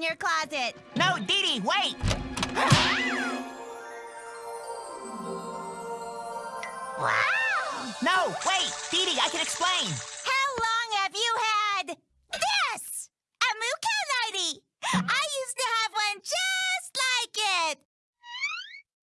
in your closet. No, Dee Dee, wait! Wow! No, wait! Dee Dee, I can explain!